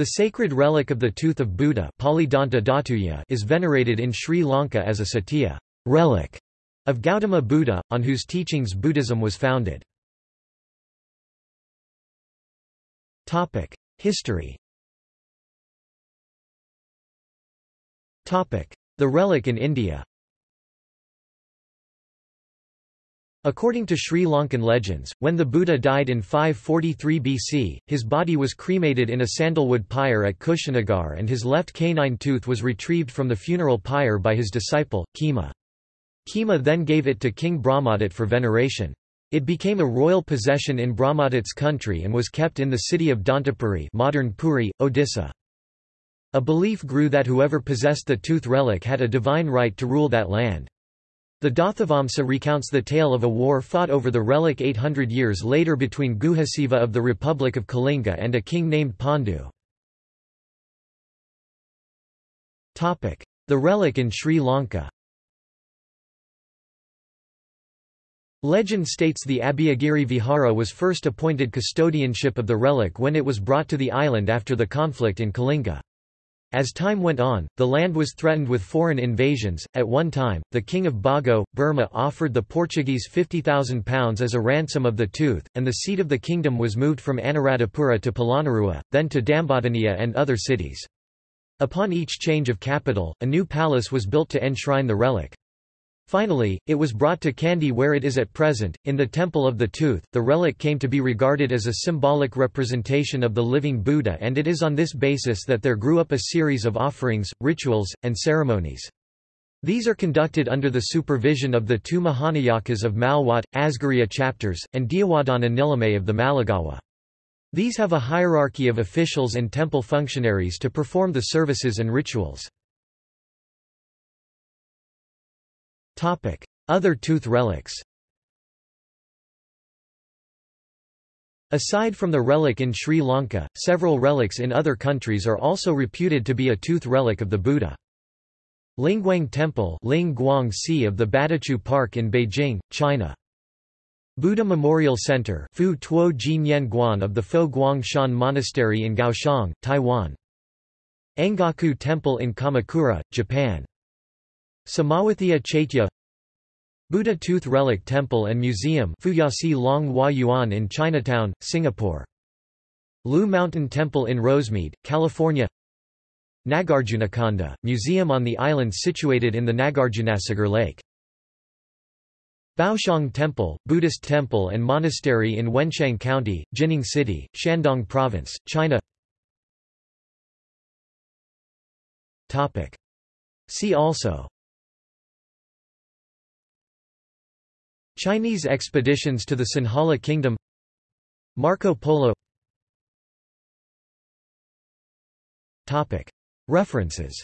The sacred relic of the tooth of Buddha is venerated in Sri Lanka as a satya relic of Gautama Buddha, on whose teachings Buddhism was founded. History The relic in India According to Sri Lankan legends, when the Buddha died in 543 BC, his body was cremated in a sandalwood pyre at Kushinagar and his left canine tooth was retrieved from the funeral pyre by his disciple, Khema. Khema then gave it to King Brahmadat for veneration. It became a royal possession in Brahmadat's country and was kept in the city of Dantapuri modern Puri, Odisha. A belief grew that whoever possessed the tooth relic had a divine right to rule that land. The Dathavamsa recounts the tale of a war fought over the relic 800 years later between Guhasiva of the Republic of Kalinga and a king named Pandu. The relic in Sri Lanka Legend states the Abhayagiri Vihara was first appointed custodianship of the relic when it was brought to the island after the conflict in Kalinga. As time went on, the land was threatened with foreign invasions. At one time, the king of Bago, Burma offered the Portuguese £50,000 as a ransom of the tooth, and the seat of the kingdom was moved from Anuradhapura to Polonnaruwa, then to Dambadeniya and other cities. Upon each change of capital, a new palace was built to enshrine the relic. Finally, it was brought to Kandy where it is at present, in the Temple of the Tooth. The relic came to be regarded as a symbolic representation of the living Buddha and it is on this basis that there grew up a series of offerings, rituals, and ceremonies. These are conducted under the supervision of the two Mahanayakas of Malwat, Asgiriya chapters, and Diyawadana Nilame of the Maligawa. These have a hierarchy of officials and temple functionaries to perform the services and rituals. Other tooth relics Aside from the relic in Sri Lanka, several relics in other countries are also reputed to be a tooth relic of the Buddha. Lingguang Temple Ling Guang Si of the Badachu Park in Beijing, China. Buddha Memorial Center Fu Tuo Jin Guan of the Fo Guang Shan Monastery in Kaohsiung, Taiwan. Engaku Temple in Kamakura, Japan. Samawathia Chaitya Buddha Tooth Relic Temple and Museum Fuyasi Long Hua Yuan in Chinatown, Singapore. Lu Mountain Temple in Rosemead, California Nagarjunakonda, museum on the island situated in the Nagarjunasagar Lake. Baoxiang Temple, Buddhist temple and monastery in Wenshang County, Jining City, Shandong Province, China See also Chinese expeditions to the Sinhala Kingdom. Marco Polo. References